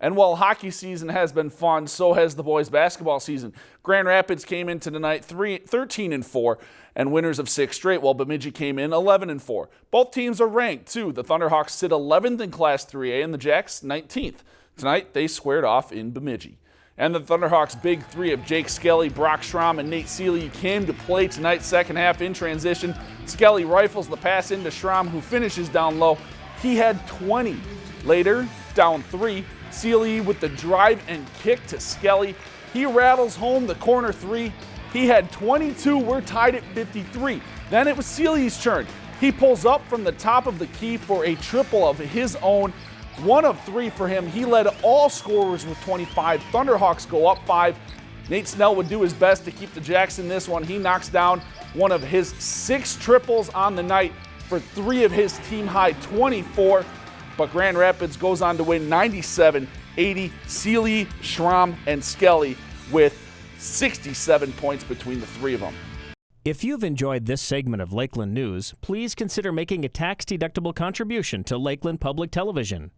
And while hockey season has been fun, so has the boys basketball season. Grand Rapids came into tonight 3, 13 and 4 and winners of six straight, while Bemidji came in 11 and 4. Both teams are ranked too. The Thunderhawks sit 11th in Class 3A and the Jacks 19th. Tonight they squared off in Bemidji. And the Thunderhawks' big three of Jake Skelly, Brock Schramm, and Nate Seeley came to play tonight, second half in transition. Skelly rifles the pass into Schramm, who finishes down low. He had 20. Later, down three, Seeley with the drive and kick to Skelly. He rattles home the corner three. He had 22. We're tied at 53. Then it was Seeley's turn. He pulls up from the top of the key for a triple of his own. One of three for him. He led all scorers with 25. Thunderhawks go up five. Nate Snell would do his best to keep the Jacks in this one. He knocks down one of his six triples on the night for three of his team high 24 but Grand Rapids goes on to win 97 80. Seeley, Schramm, and Skelly with 67 points between the three of them. If you've enjoyed this segment of Lakeland News, please consider making a tax-deductible contribution to Lakeland Public Television.